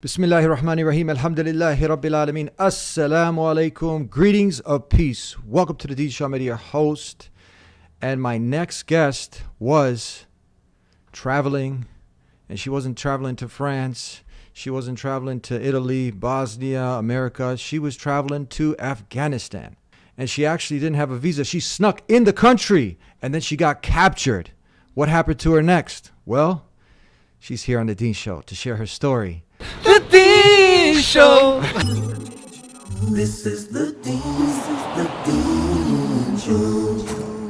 Bismillahir Rahmanir Rahim. Alhamdulillahi Rabbil Alameen. Assalamu alaikum. Greetings of peace. Welcome to the Shah Media host. And my next guest was traveling, and she wasn't traveling to France. She wasn't traveling to Italy, Bosnia, America. She was traveling to Afghanistan. And she actually didn't have a visa. She snuck in the country and then she got captured. What happened to her next? Well, she's here on the Deen Show to share her story. The Show. This is the Deen, this is the Deen Show.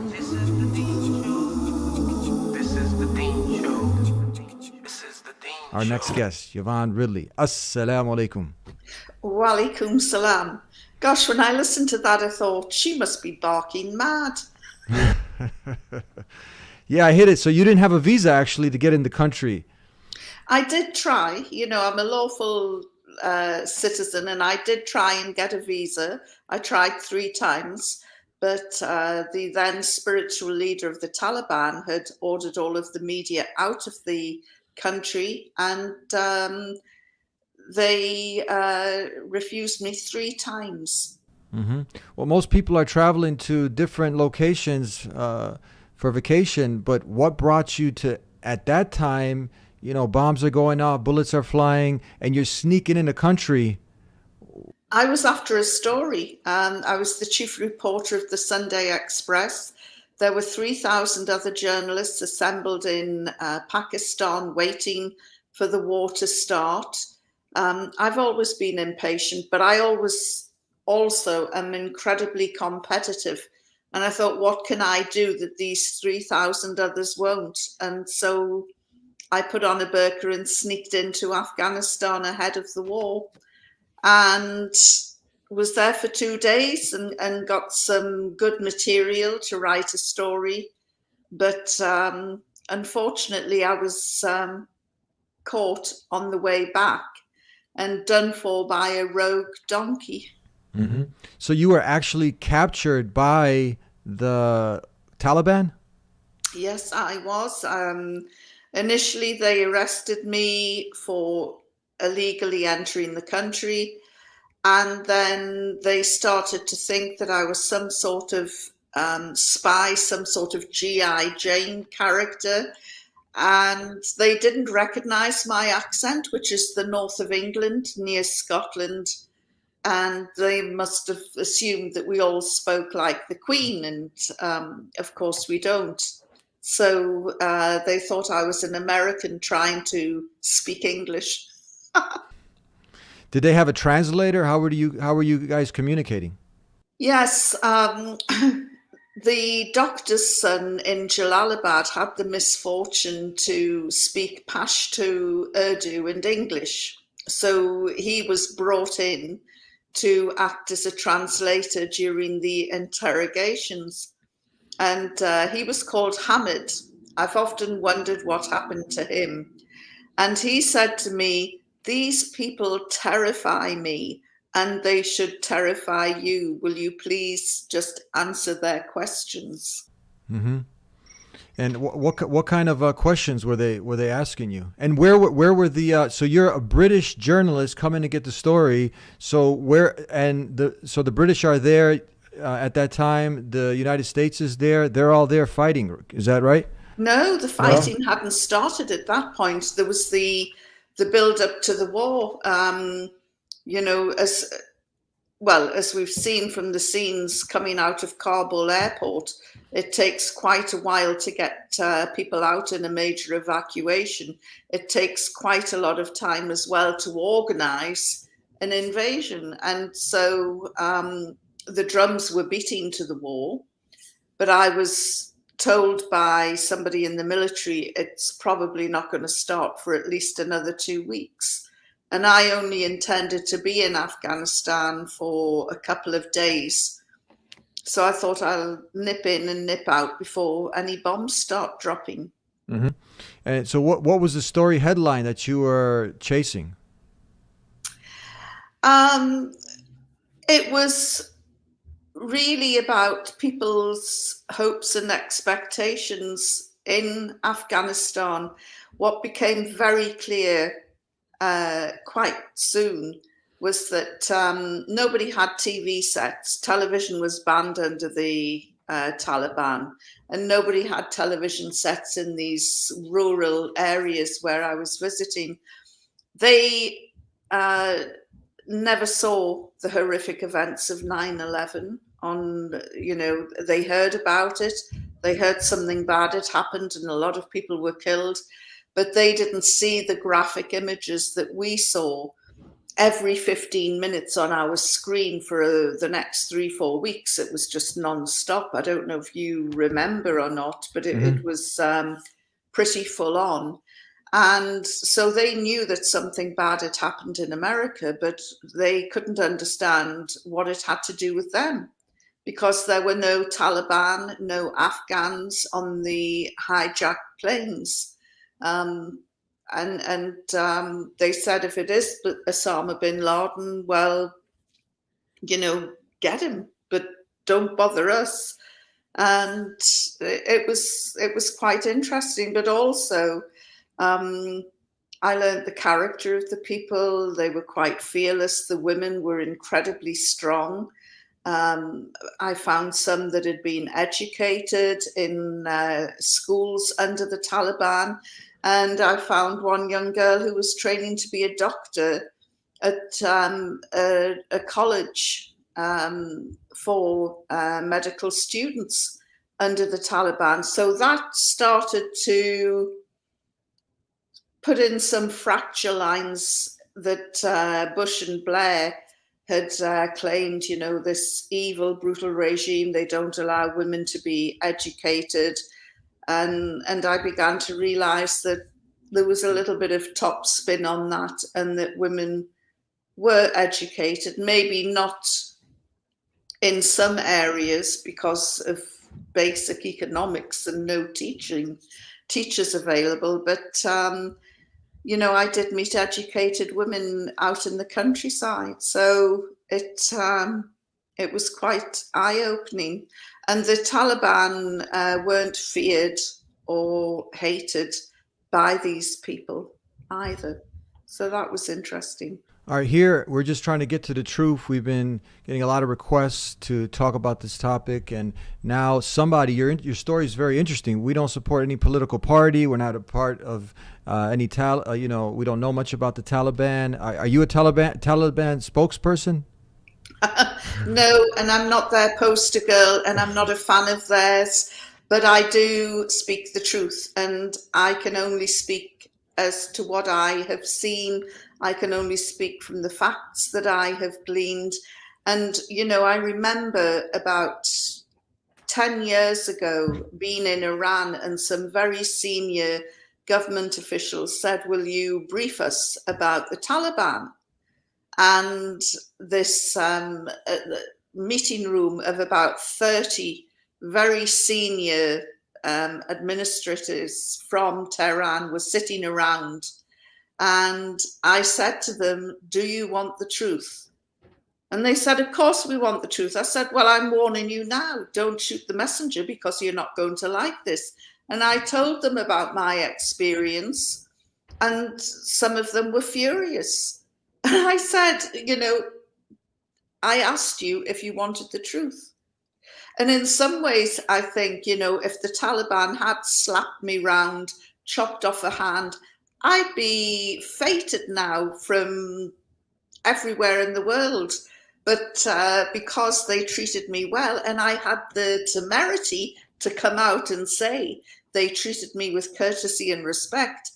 This is the Deen Show. This is the Deen Show. This is the Deen Our next guest, Yvonne Ridley. Assalamu alaikum. Walaikum salam. Gosh, when I listened to that, I thought she must be barking mad. Yeah, I hit it. So you didn't have a visa actually to get in the country. I did try, you know, I'm a lawful uh, citizen and I did try and get a visa. I tried three times, but uh, the then spiritual leader of the Taliban had ordered all of the media out of the country and um, they uh, refused me three times. Mm -hmm. Well, most people are traveling to different locations uh, for vacation, but what brought you to at that time? You know, bombs are going off, bullets are flying, and you're sneaking in the country. I was after a story. Um, I was the chief reporter of the Sunday Express. There were 3,000 other journalists assembled in uh, Pakistan waiting for the war to start. Um, I've always been impatient, but I always also am incredibly competitive. And I thought, what can I do that these 3,000 others won't? And so I put on a burqa and sneaked into Afghanistan ahead of the war and was there for two days and, and got some good material to write a story. But um, unfortunately, I was um, caught on the way back and done for by a rogue donkey. hmm So you were actually captured by the Taliban. Yes, I was. Um, initially, they arrested me for illegally entering the country. And then they started to think that I was some sort of um, spy, some sort of G.I. Jane character. And they didn't recognize my accent, which is the north of England near Scotland. And they must have assumed that we all spoke like the Queen. And um, of course, we don't. So uh, they thought I was an American trying to speak English. Did they have a translator? How were you? How were you guys communicating? Yes, um, the doctor's son in Jalalabad had the misfortune to speak Pashto, Urdu, and English. So he was brought in to act as a translator during the interrogations. And uh, he was called Hamid. I've often wondered what happened to him. And he said to me, These people terrify me and they should terrify you. Will you please just answer their questions? Mm-hmm. And what what what kind of uh, questions were they were they asking you? And where where were the uh, so you're a British journalist coming to get the story. So where and the so the British are there uh, at that time. The United States is there. They're all there fighting. Is that right? No, the fighting hadn't started at that point. There was the the build up to the war. Um, you know, as well as we've seen from the scenes coming out of Kabul airport, it takes quite a while to get uh, people out in a major evacuation. It takes quite a lot of time as well to organize an invasion. And so um, the drums were beating to the war, but I was told by somebody in the military it's probably not going to start for at least another two weeks. And I only intended to be in Afghanistan for a couple of days. So I thought I'll nip in and nip out before any bombs start dropping. hmm And so what what was the story headline that you were chasing? Um, it was really about people's hopes and expectations in Afghanistan. What became very clear uh, quite soon was that um, nobody had TV sets. Television was banned under the uh, Taliban, and nobody had television sets in these rural areas where I was visiting. They uh, never saw the horrific events of 9 11 on you know they heard about it they heard something bad had happened and a lot of people were killed but they didn't see the graphic images that we saw every 15 minutes on our screen for uh, the next three four weeks it was just non-stop i don't know if you remember or not but it, mm -hmm. it mm-hmm. was um, pretty full on and so they knew that something bad had happened in America, but they couldn't understand what it had to do with them because there were no Taliban, no Afghans on the hijacked planes. Um, and and um, they said if it is Osama bin Laden, well, you know, get him, but don't bother us. And it was it was quite interesting, but also um, I learned the character of the people. They were quite fearless. The women were incredibly strong. Um, I found some that had been educated in uh, schools under the Taliban. And I found one young girl who was training to be a doctor at um, a, a, college um, for uh, medical students under the Taliban. So that started to put in some fracture lines that uh, Bush and Blair had uh, claimed, you know, this evil, brutal regime, they don't allow women to be educated. And, and I began to realize that there was a little bit of top spin on that and that women were educated, maybe not in some areas because of basic economics and no teaching teachers available, but um, you know, I did meet educated women out in the countryside. So it um, it was quite eye opening. And the Taliban uh, weren't feared or hated by these people either. So that was interesting. All right, here we're just trying to get to the truth. We've been getting a lot of requests to talk about this topic, and now somebody, your your story is very interesting. We don't support any political party. We're not a part of uh, any tal. Uh, you know, we don't know much about the Taliban. Are, are you a Taliban Taliban spokesperson? no, and I'm not their poster girl, and I'm not a fan of theirs. But I do speak the truth, and I can only speak as to what I have seen I can only speak from the facts that I have gleaned. And, you know, I remember about 10 years ago being in Iran and some very senior government officials said, will you brief us about the Taliban? And this um, uh, meeting room of about 30 very senior um, administrators from Tehran was sitting around and I said to them, do you want the truth? And they said, of course we want the truth. I said, well, I'm warning you now, don't shoot the messenger because you're not going to like this. And I told them about my experience and some of them were furious. And I said, you know, I asked you if you wanted the truth. And in some ways, I think, you know, if the Taliban had slapped me round, chopped off a hand, I'd be feted now from everywhere in the world. But uh, because they treated me well, and I had the temerity to come out and say they treated me with courtesy and respect,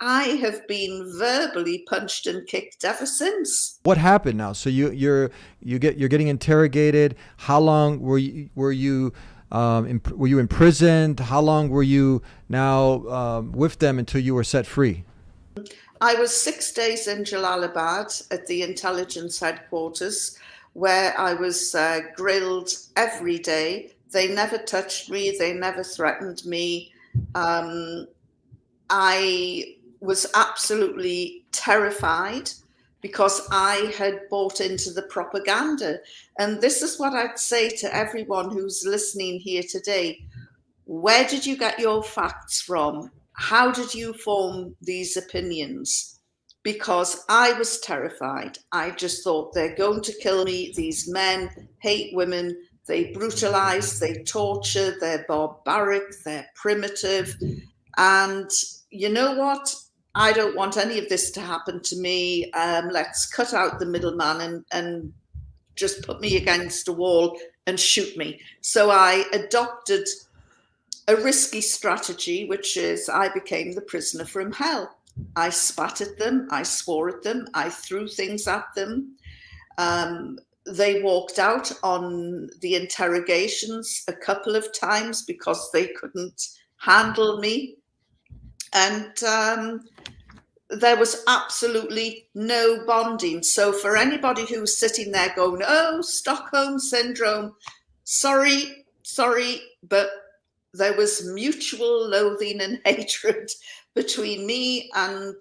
I have been verbally punched and kicked ever since. What happened now? So you you're you get you're getting interrogated. How long were you were you um, were you imprisoned? How long were you now um, with them until you were set free? I was six days in Jalalabad at the intelligence headquarters where I was uh, grilled every day. They never touched me. They never threatened me. Um, I was absolutely terrified because I had bought into the propaganda. And this is what I'd say to everyone who's listening here today. Where did you get your facts from? How did you form these opinions? because I was terrified. I just thought they're going to kill me. These men hate women. They brutalize, they torture, they're barbaric, they're primitive. And you know what? I don't want any of this to happen to me. Um, let's cut out the middleman and, and just put me against a wall and shoot me. So I adopted a risky strategy, which is I became the prisoner from hell. I spat at them, I swore at them, I threw things at them. Um, they walked out on the interrogations a couple of times because they couldn't handle me. And um, there was absolutely no bonding. So for anybody who's sitting there going, oh, Stockholm syndrome, sorry, sorry, but there was mutual loathing and hatred between me and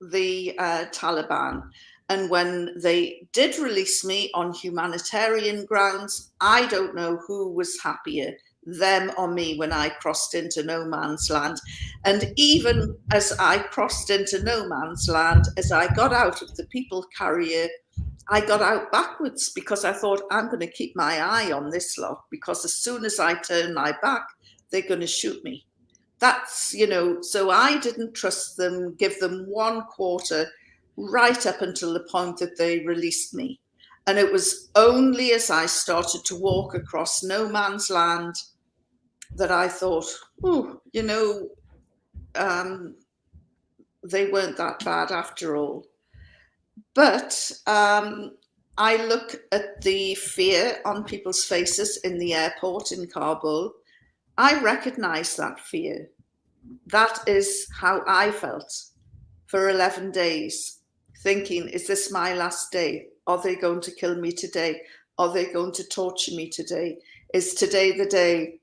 the uh, Taliban. And when they did release me on humanitarian grounds, I don't know who was happier, them or me, when I crossed into no man's land. And even as I crossed into no man's land, as I got out of the people carrier, I got out backwards because I thought I'm going to keep my eye on this lot because as soon as I turn my back, they're going to shoot me. That's, you know, so I didn't trust them, give them one quarter right up until the point that they released me. And it was only as I started to walk across no man's land that I thought, oh, you know, um, they weren't that bad after all. But um, I look at the fear on people's faces in the airport in Kabul. I recognize that fear. That is how I felt for 11 days thinking, is this my last day? Are they going to kill me today? Are they going to torture me today? Is today the day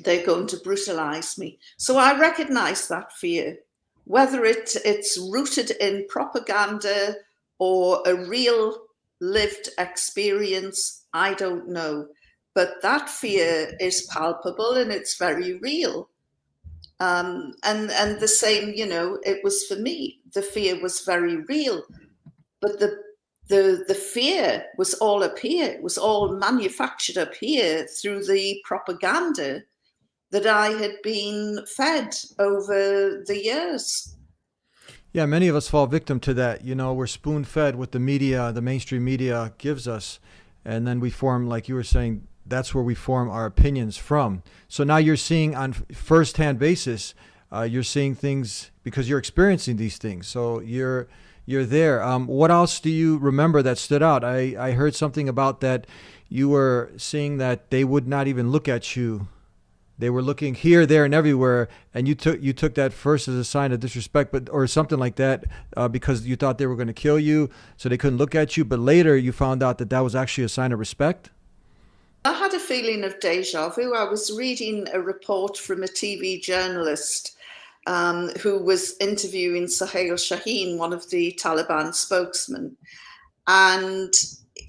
they're going to brutalize me? So I recognize that fear, whether it, it's rooted in propaganda or a real lived experience, I don't know. But that fear is palpable and it's very real. Um, and and the same, you know, it was for me. The fear was very real, but the the the fear was all up here. It was all manufactured up here through the propaganda that I had been fed over the years. Yeah, many of us fall victim to that. You know, we're spoon fed what the media, the mainstream media gives us. And then we form, like you were saying, that's where we form our opinions from. So now you're seeing on first-hand basis, uh, you're seeing things because you're experiencing these things. So you're you're there. Um, what else do you remember that stood out? I, I heard something about that you were seeing that they would not even look at you. They were looking here, there, and everywhere, and you took you took that first as a sign of disrespect, but or something like that, uh, because you thought they were going to kill you, so they couldn't look at you. But later, you found out that that was actually a sign of respect. I had a feeling of deja vu. I was reading a report from a TV journalist um, who was interviewing Sohail Shaheen, one of the Taliban spokesmen. And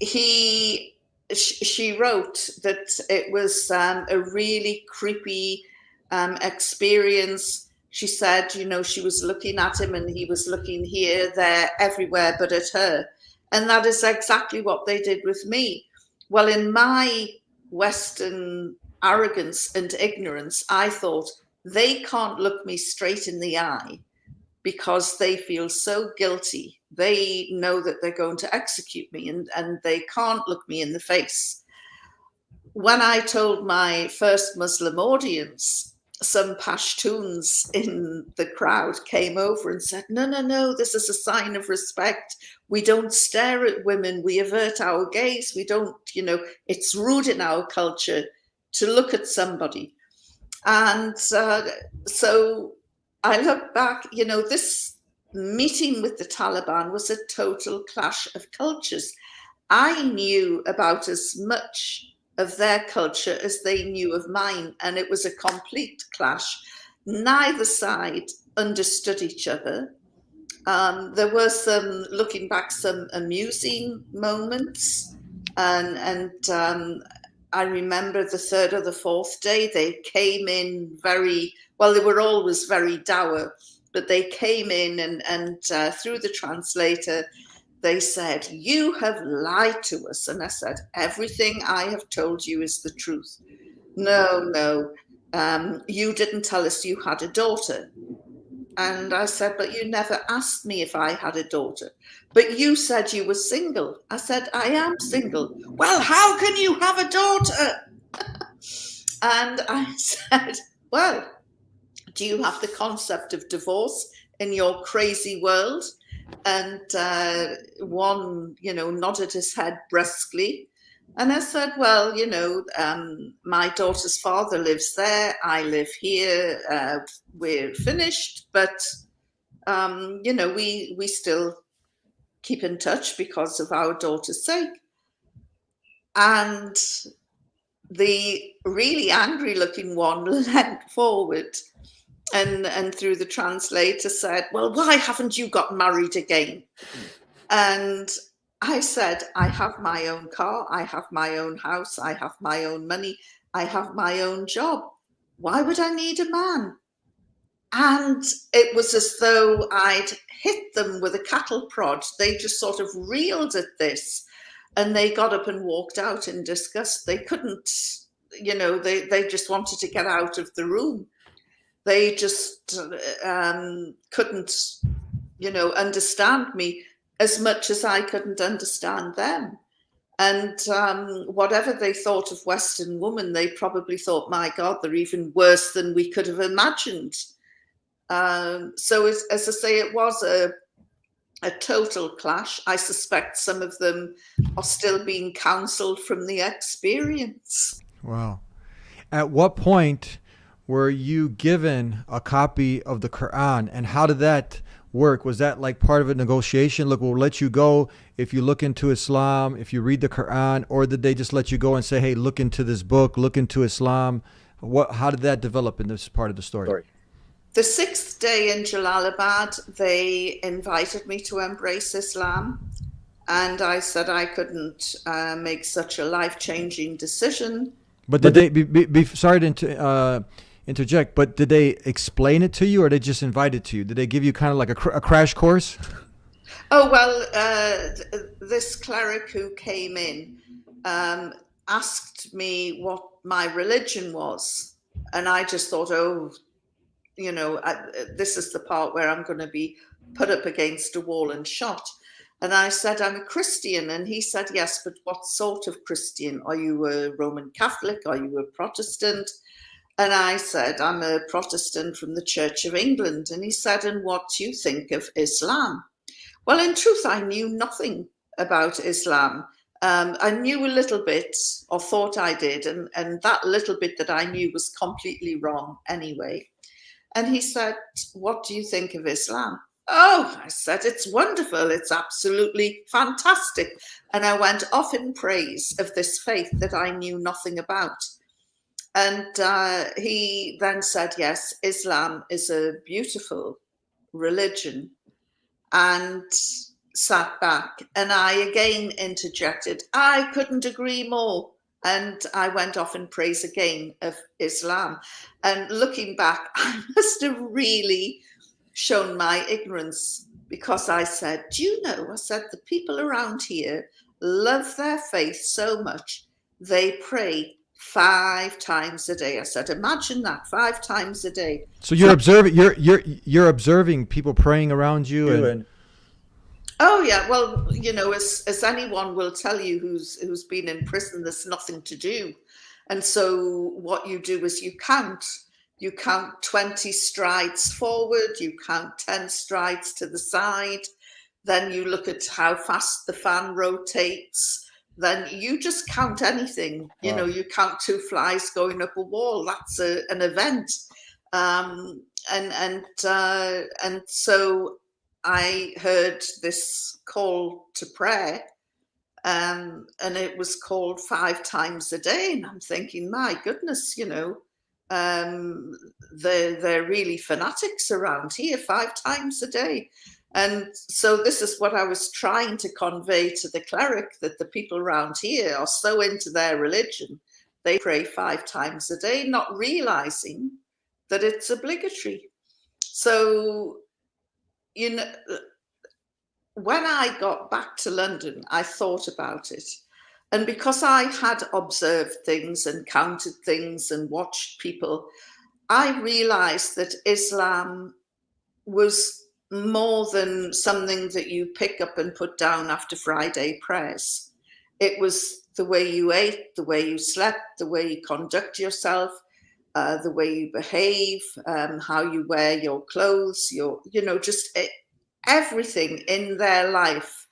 he, she wrote that it was um, a really creepy um, experience. She said, you know, she was looking at him and he was looking here, there, everywhere but at her. And that is exactly what they did with me. Well, in my Western arrogance and ignorance, I thought they can't look me straight in the eye because they feel so guilty. They know that they're going to execute me and, and they can't look me in the face. When I told my first Muslim audience, some Pashtuns in the crowd came over and said, no, no, no, this is a sign of respect. We don't stare at women. We avert our gaze. We don't, you know, it's rude in our culture to look at somebody. And uh, so I look back, you know, this meeting with the Taliban was a total clash of cultures. I knew about as much of their culture as they knew of mine. And it was a complete clash. Neither side understood each other. Um, there were some, looking back, some amusing moments. And, and um, I remember the third or the fourth day, they came in very, well, they were always very dour, but they came in and, and uh, through the translator, they said, You have lied to us. And I said, Everything I have told you is the truth. No, no, um, you didn't tell us you had a daughter. And I said, But you never asked me if I had a daughter. But you said you were single. I said, I am single. Well, how can you have a daughter? and I said, Well, do you have the concept of divorce in your crazy world? And uh, one, you know, nodded his head brusquely. And I said, well, you know, um, my daughter's father lives there. I live here. Uh, we're finished, but um, you know, we we still keep in touch because of our daughter's sake. And the really angry looking one leant forward and and through the translator said, Well, why haven't you got married again? And I said, I have my own car, I have my own house, I have my own money, I have my own job. Why would I need a man? And it was as though I'd hit them with a cattle prod. They just sort of reeled at this and they got up and walked out in disgust. They couldn't, you know, they, they just wanted to get out of the room. They just um, couldn't, you know, understand me as much as I couldn't understand them. And um, whatever they thought of Western women, they probably thought, my God, they're even worse than we could have imagined. Um, so as, as I say, it was a, a total clash. I suspect some of them are still being counseled from the experience. Wow. At what point were you given a copy of the Quran and how did that work? Was that like part of a negotiation? Look, we'll let you go if you look into Islam, if you read the Quran, or did they just let you go and say, hey, look into this book, look into Islam? What, how did that develop in this part of the story? story. The sixth day in Jalalabad, they invited me to embrace Islam. And I said I couldn't uh, make such a life changing decision. But did but they, be, be, be sorry to uh, interject, but did they explain it to you or they just invited to you? Did they give you kind of like a, cr- a crash course? Oh, well, uh, this cleric who came in um, asked me what my religion was. And I just thought, oh, you know, I, this is the part where I'm going to be put up against a wall and shot. And I said, I'm a Christian. And he said, Yes, but what sort of Christian? Are you a Roman Catholic? Are you a Protestant? And I said, I'm a Protestant from the Church of England. And he said, And what do you think of Islam? Well, in truth, I knew nothing about Islam. Um, I knew a little bit, or thought I did, and, and that little bit that I knew was completely wrong anyway. And he said, What do you think of Islam? Oh, I said, it's wonderful. It's absolutely fantastic. And I went off in praise of this faith that I knew nothing about. And uh, he then said, Yes, Islam is a beautiful religion. And sat back. And I again interjected, I couldn't agree more and I went off in praise again of Islam. And looking back, I must have really shown my ignorance because I said, Do you know? I said, the people around here love their faith so much, they pray five times a day. I said, imagine that five times a day. So you're observing you're you're you're observing people praying around you and, and Oh yeah, well, you know, as as anyone will tell you who's who's been in prison, there's nothing to do, and so what you do is you count. You count twenty strides forward. You count ten strides to the side. Then you look at how fast the fan rotates. Then you just count anything. You wow. know, you count two flies going up a wall. That's a, an event. Um, and and uh, and so I heard this call to prayer, um, and it was called five times a day. And I'm thinking, my goodness, you know, um, they're, they're really fanatics around here, five times a day. And so this is what I was trying to convey to the cleric that the people around here are so into their religion, they pray five times a day, not realizing that it's obligatory. So you know, when I got back to London, I thought about it. And because I had observed things and counted things and watched people, I realized that Islam was more than something that you pick up and put down after Friday prayers. It was the way you ate, the way you slept, the way you conduct yourself, uh, the way you behave, um, how you wear your clothes, your, you know, just it, everything in their life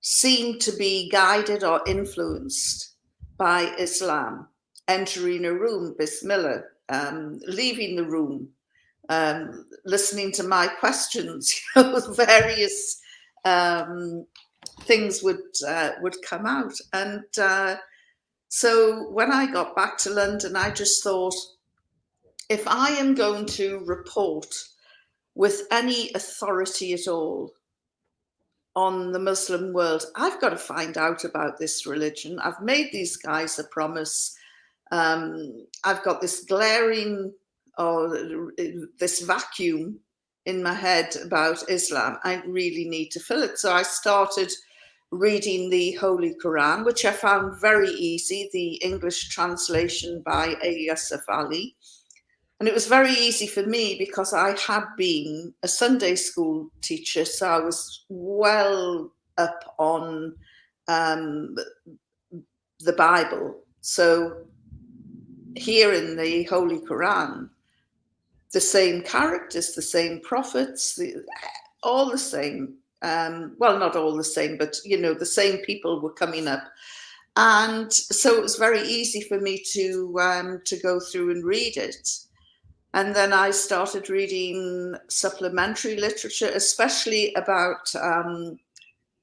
seemed to be guided or influenced by Islam. Entering a room, Bismillah, um, leaving the room, um, listening to my questions, you know, various um, things would uh, would come out. And uh, so when I got back to London, I just thought, if I am going to report with any authority at all on the Muslim world, I've got to find out about this religion. I've made these guys a promise. Um, I've got this glaring or this vacuum in my head about Islam. I really need to fill it. So I started reading the Holy Quran, which I found very easy, the English translation by Yusuf Ali. And it was very easy for me because I had been a Sunday school teacher, so I was well up on um, the Bible. So here in the Holy Quran, the same characters, the same prophets, the, all the same. Um, well, not all the same, but you know, the same people were coming up. And so it was very easy for me to um, to go through and read it. And then I started reading supplementary literature, especially about um,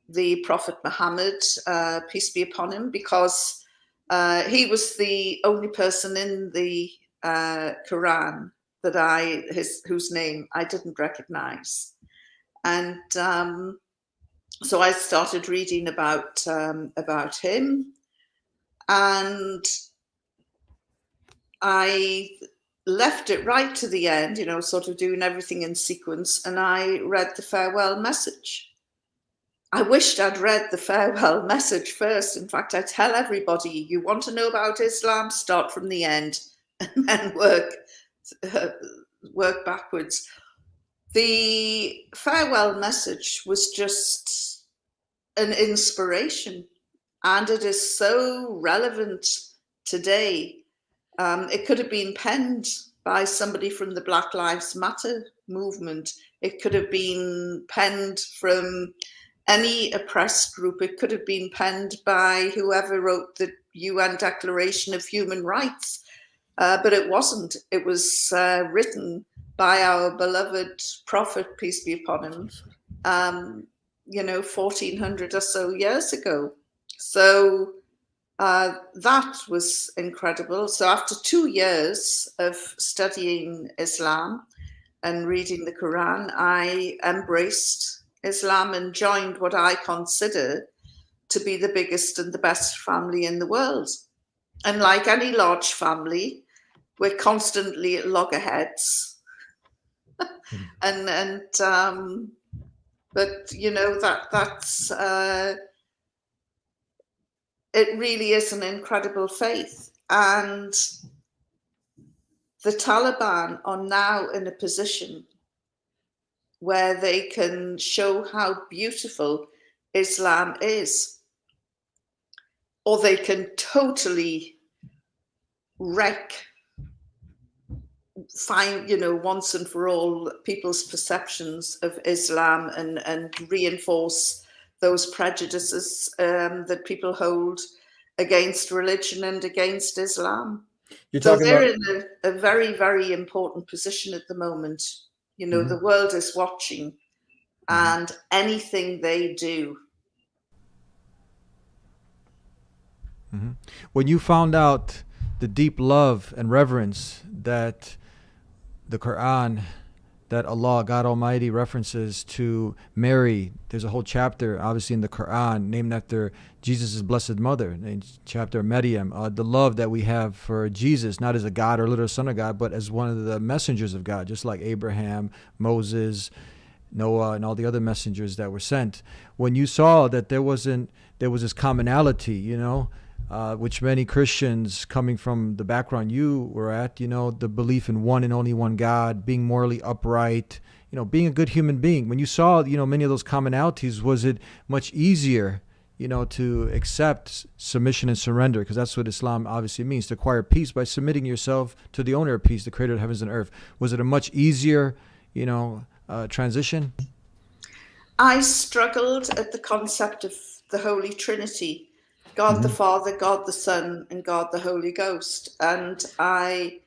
the Prophet Muhammad, uh, peace be upon him, because uh, he was the only person in the uh, Quran that I, his, whose name I didn't recognize. And um, so I started reading about, um, about him and I left it right to the end, you know, sort of doing everything in sequence. And I read the farewell message. I wished I'd read the farewell message first. In fact, I tell everybody, you want to know about Islam, start from the end and then work work backwards. The farewell message was just an inspiration and it is so relevant today. Um, it could have been penned by somebody from the Black Lives Matter movement. It could have been penned from any oppressed group. It could have been penned by whoever wrote the UN Declaration of Human Rights uh, but it wasn't. It was uh, written by our beloved prophet, peace be upon him, um, you know, 1400 or so years ago. So uh, that was incredible. So after two years of studying Islam and reading the Quran, I embraced Islam and joined what I consider to be the biggest and the best family in the world. And like any large family, we're constantly at loggerheads. Hmm. and and um, but you know that that's uh, it really is an incredible faith and the Taliban are now in a position where they can show how beautiful Islam is or they can totally wreck find, you know, once and for all people's perceptions of Islam and, and reinforce those prejudices um, that people hold against religion and against Islam. You're so they're about... in a, a, very, very important position at the moment. You know, mm -hmm. the world is watching mm -hmm. and anything they do. Mm -hmm. When you found out the deep love and reverence that the Quran that Allah, God Almighty, references to Mary. There's a whole chapter, obviously, in the Quran named after Jesus' blessed mother, chapter Maryam. Uh, the love that we have for Jesus, not as a God or little son of God, but as one of the messengers of God, just like Abraham, Moses, Noah and all the other messengers that were sent. When you saw that there wasn't there was this commonality, you know, uh, which many Christians coming from the background you were at, you know, the belief in one and only one God, being morally upright, you know, being a good human being. When you saw, you know, many of those commonalities, was it much easier, you know, to accept submission and surrender? Because that's what Islam obviously means to acquire peace by submitting yourself to the owner of peace, the creator of heavens and earth. Was it a much easier, you know, uh, transition? I struggled at the concept of the Holy Trinity God the Father, God the Son, and God the Holy Ghost. And I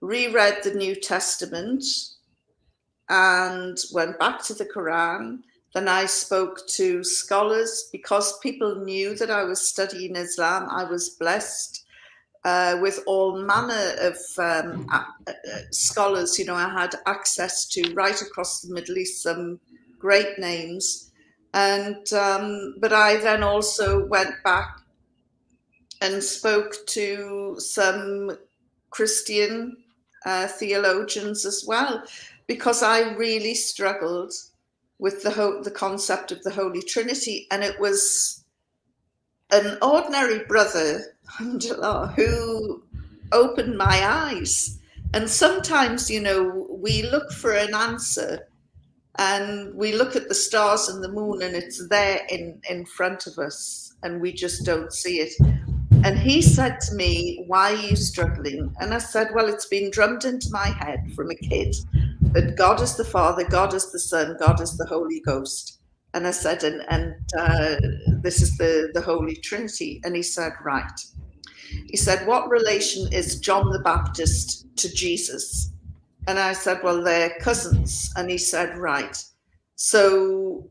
reread the New Testament and went back to the Quran. Then I spoke to scholars because people knew that I was studying Islam. I was blessed uh, with all manner of um, uh, scholars. You know, I had access to right across the Middle East some great names. And um, but I then also went back and spoke to some Christian uh, theologians as well, because I really struggled with the ho- the concept of the Holy Trinity, and it was an ordinary brother who opened my eyes. And sometimes, you know, we look for an answer and we look at the stars and the moon and it's there in, in front of us and we just don't see it. And he said to me, Why are you struggling? And I said, Well, it's been drummed into my head from a kid that God is the Father, God is the Son, God is the Holy Ghost. And I said, And, and uh, this is the, the Holy Trinity. And he said, Right. He said, What relation is John the Baptist to Jesus? And I said, Well, they're cousins. And he said, Right. So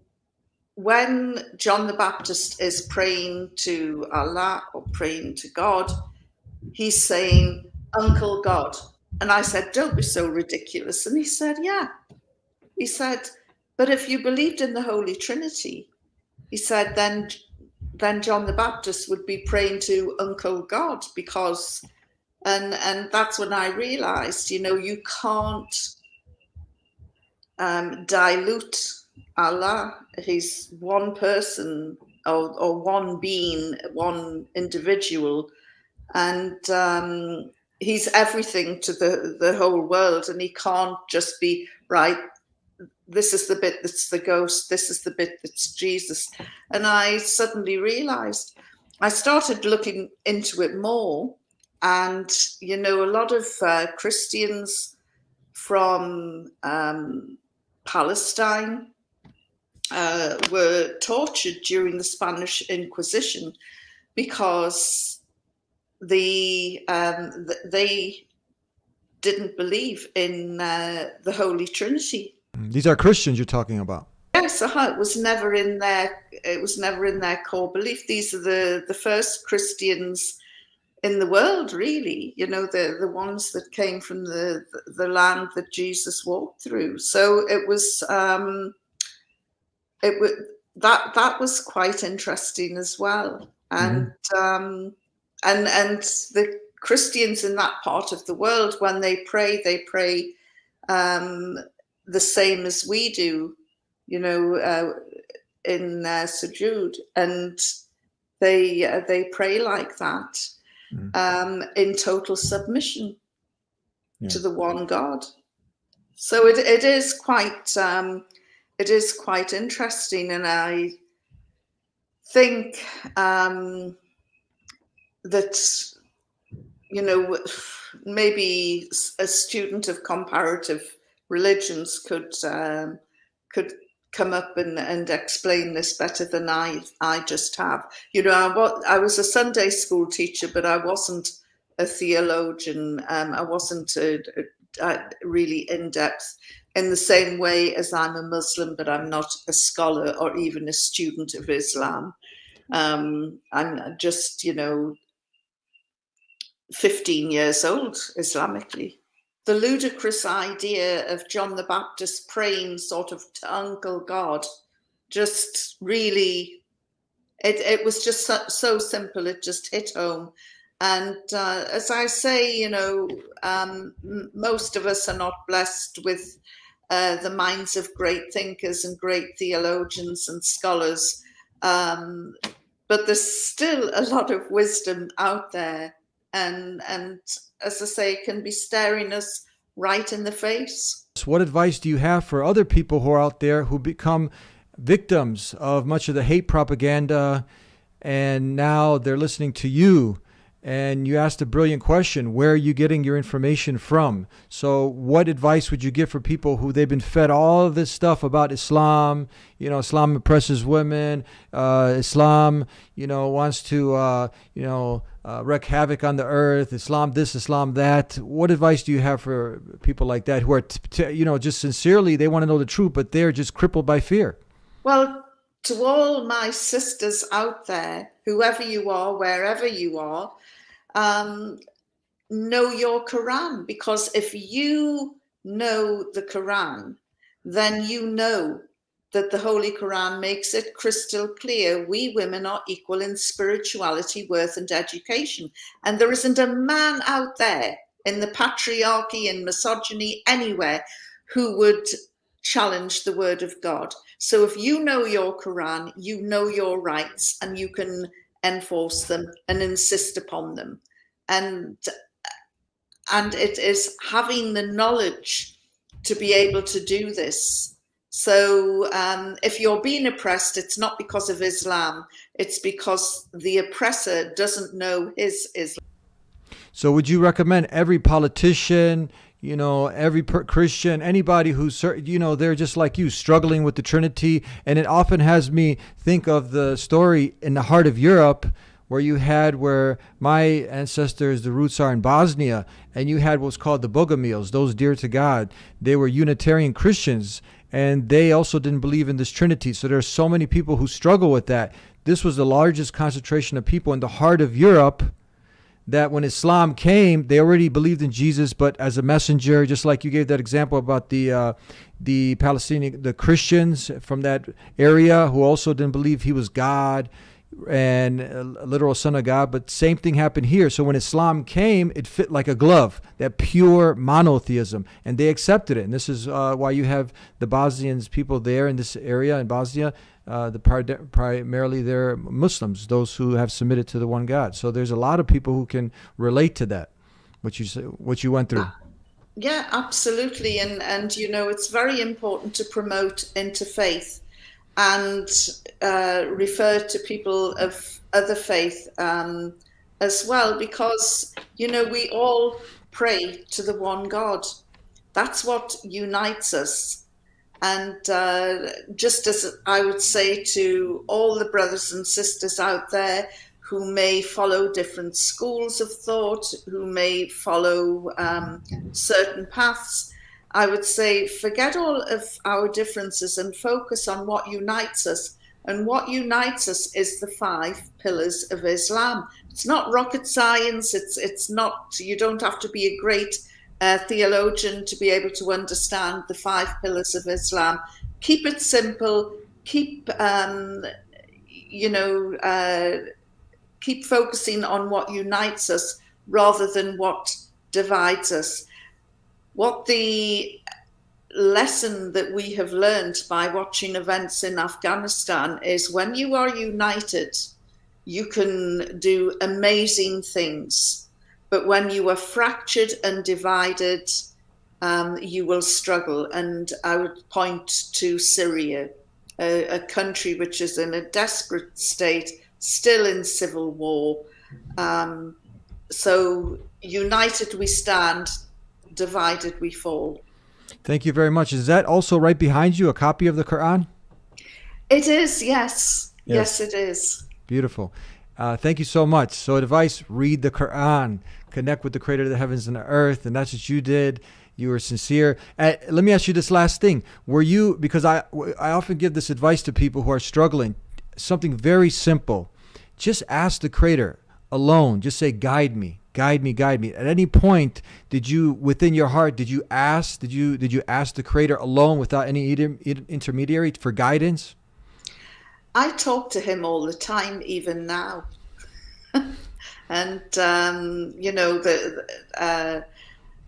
when John the Baptist is praying to Allah or praying to God, he's saying, Uncle God. And I said, Don't be so ridiculous. And he said, Yeah. He said, But if you believed in the Holy Trinity, he said, then then John the Baptist would be praying to Uncle God because and and that's when I realized, you know, you can't um, dilute Allah, he's one person or, or one being, one individual, and um, he's everything to the, the whole world, and he can't just be right. This is the bit that's the ghost. This is the bit that's Jesus. And I suddenly realized I started looking into it more. And, you know, a lot of uh, Christians from um, Palestine, uh, were tortured during the Spanish Inquisition because the um, they didn't believe in uh, the Holy Trinity. These are Christians you're talking about. Yes, uh, it was never in their it was never in their core belief. These are the the first Christians in the world, really. You know, the the ones that came from the the land that Jesus walked through. So it was. Um, it was that that was quite interesting as well and mm-hmm. um, and and the christians in that part of the world when they pray they pray um, the same as we do you know uh, in uh, sujood and they uh, they pray like that mm. um, in total submission yeah. to the one god so it, it is quite um, it is quite interesting, and I think um, that you know maybe a student of comparative religions could um, could come up and, and explain this better than I I just have. You know, I, was, I was a Sunday school teacher, but I wasn't a theologian. Um, I wasn't a, a, a really in depth in the same way as I'm a Muslim, but I'm not a scholar or even a student of Islam. Um, I'm just, you know, 15 years old Islamically. The ludicrous idea of John the Baptist praying sort of to Uncle God just really, it, it was just so, so simple, it just hit home. And uh, as I say, you know, um, most of us are not blessed with uh, the minds of great thinkers and great theologians and scholars. Um, but there's still a lot of wisdom out there, and and as I say, can be staring us right in the face. What advice do you have for other people who are out there who become victims of much of the hate propaganda and now they're listening to you and you asked a brilliant question where are you getting your information from? So what advice would you give for people who they've been fed all this stuff about islam? You know islam oppresses women uh, islam you know wants to uh, you know uh, wreak havoc on the earth islam this islam that. What advice do you have for people like that who are you know just sincerely they want to know the truth but they're just crippled by fear? Well to all my sisters out there whoever you are wherever you are um, know your Quran because if you know the Quran, then you know that the Holy Quran makes it crystal clear we women are equal in spirituality, worth, and education. And there isn't a man out there in the patriarchy and misogyny anywhere who would challenge the word of God. So if you know your Quran, you know your rights and you can enforce them and insist upon them. And and it is having the knowledge to be able to do this. So um, if you're being oppressed it's not because of islam it's because the oppressor doesn't know his islam. So would you recommend every politician you know every per- christian anybody who's you know they're just like you struggling with the trinity and it often has me think of the story in the heart of europe where you had where my ancestors, the roots are in Bosnia, and you had what's called the Bogomils, those dear to God. They were Unitarian Christians, and they also didn't believe in this Trinity. So there are so many people who struggle with that. This was the largest concentration of people in the heart of Europe that when Islam came, they already believed in Jesus, but as a messenger, just like you gave that example about the uh, the Palestinian, the Christians from that area who also didn't believe he was God and a literal son of God. But same thing happened here. So when Islam came, it fit like a glove, that pure monotheism, and they accepted it. And this is uh, why you have the Bosnians, people there in this area in Bosnia, uh, the primarily they're Muslims, those who have submitted to the one God. So there's a lot of people who can relate to that, what you what you went through. Yeah, absolutely, and and you know it's very important to promote interfaith and uh, refer to people of other faith um, as well, because, you know, we all pray to the one God. That's what unites us. And uh, just as I would say to all the brothers and sisters out there who may follow different schools of thought, who may follow um, certain paths, I would say forget all of our differences and focus on what unites us. And what unites us is the five pillars of Islam. It's not rocket science. It's it's not. You don't have to be a great uh, theologian to be able to understand the five pillars of Islam. Keep it simple. Keep um, you know uh, keep focusing on what unites us rather than what divides us what the lesson that we have learned by watching events in Afghanistan is when you are united, you can do amazing things. But when you are fractured and divided, um, you will struggle. And I would point to Syria, a, a, country which is in a desperate state, still in civil war. Um, so, united we stand, divided we fall. Thank you very much. Is that also right behind you, a copy of the Quran? It is, yes. Yes, yes it is. Beautiful. Uh, thank you so much. So, advice read the Quran, connect with the creator of the heavens and the earth. And that's what you did. You were sincere. Uh, let me ask you this last thing. Were you, because I, I often give this advice to people who are struggling, something very simple. Just ask the creator alone. Just say, guide me guide me guide me at any point did you within your heart did you ask did you did you ask the creator alone without any intermediary for guidance i talk to him all the time even now and um, you know the uh,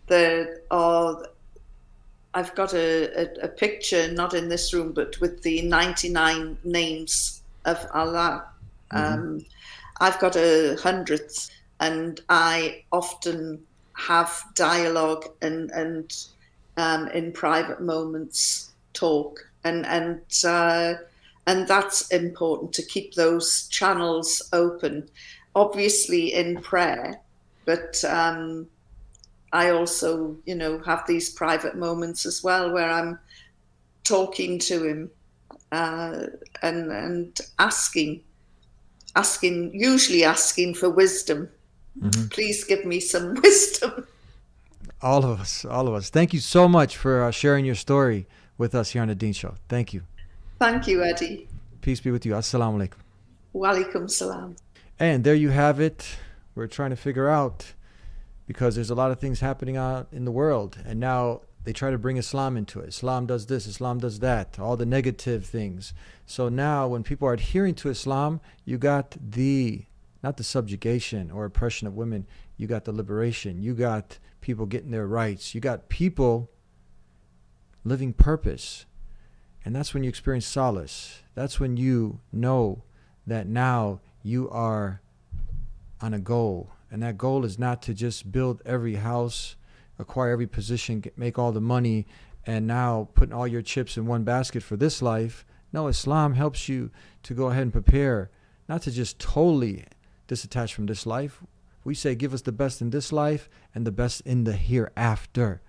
the uh, I've got a, a, a picture, not in this room, but with the 99 names of Allah. Um, I've got a hundredth, and I often have dialogue and and um, in private moments talk, and and uh, and that's important to keep those channels open. Obviously, in prayer, but um, I also, you know, have these private moments as well where I'm talking to him uh, and and asking, asking, usually asking for wisdom. Please give me some wisdom. All of us, all of us. Thank you so much for uh, sharing your story with us here on the Deen Show. Thank you. Thank you, Eddie. Peace be with you. Assalamu alaikum. Walaikum salam. And there you have it. We're trying to figure out because there's a lot of things happening out in the world, and now they try to bring Islam into it. Islam does this, Islam does that, all the negative things. So now, when people are adhering to Islam, you got the not the subjugation or oppression of women, you got the liberation, you got people getting their rights, you got people living purpose. And that's when you experience solace. That's when you know that now you are on a goal. And that goal is not to just build every house, acquire every position, get, make all the money, and now putting all your chips in one basket for this life. No, Islam helps you to go ahead and prepare, not to just totally disattach from this life. We say, give us the best in this life and the best in the hereafter.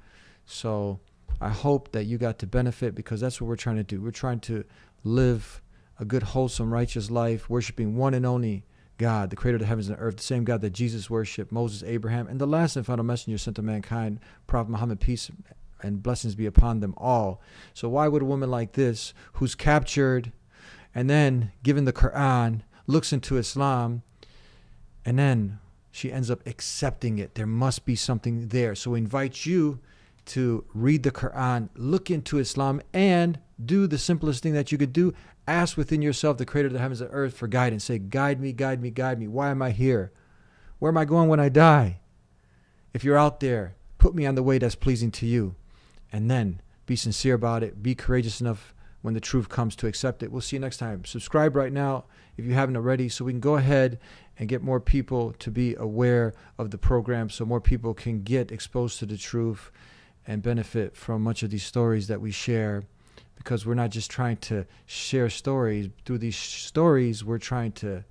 So I hope that you got to benefit because that's what we're trying to do. We're trying to live a good, wholesome, righteous life, worshiping one and only God, the creator of the heavens and earth, the same God that Jesus worshiped, Moses, Abraham, and the last and final messenger sent to mankind, Prophet Muhammad, peace and blessings be upon them all. So why would a woman like this, who's captured and then given the Quran, looks into Islam, and then she ends up accepting it? There must be something there. So we invite you to read the Quran, look into Islam, and do the simplest thing that you could do. Ask within yourself, the creator of the heavens and earth, for guidance. Say, Guide me, guide me, guide me. Why am I here? Where am I going when I die? If you're out there, put me on the way that's pleasing to you. And then be sincere about it. Be courageous enough when the truth comes to accept it. We'll see you next time. Subscribe right now if you haven't already so we can go ahead and get more people to be aware of the program so more people can get exposed to the truth and benefit from much of these stories that we share because we're not just trying to share stories. Through these stories we're trying to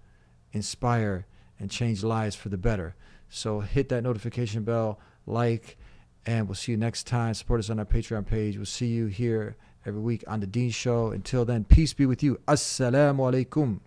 inspire and change lives for the better. So hit that notification bell like and we'll see you next time. Support us on our patreon page. We'll see you here every week on the Deen show. Until then peace be with you. Assalamu alaikum